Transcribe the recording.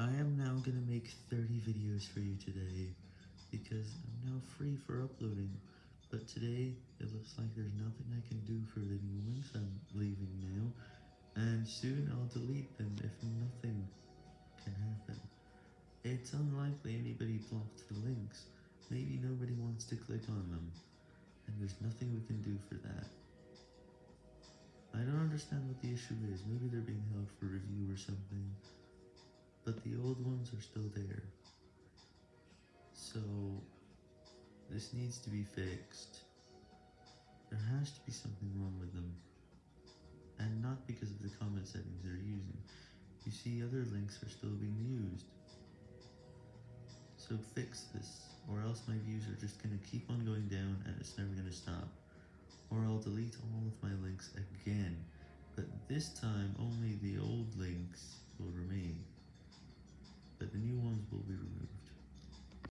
I am now gonna make 30 videos for you today, because I'm now free for uploading, but today it looks like there's nothing I can do for the new links I'm leaving now, and soon I'll delete them if nothing can happen. It's unlikely anybody blocked the links, maybe nobody wants to click on them, and there's nothing we can do for that. I don't understand what the issue is, maybe they're being held for review or something but the old ones are still there. So, this needs to be fixed. There has to be something wrong with them. And not because of the comment settings they're using. You see, other links are still being used. So fix this, or else my views are just gonna keep on going down and it's never gonna stop. Or I'll delete all of my links again, but this time only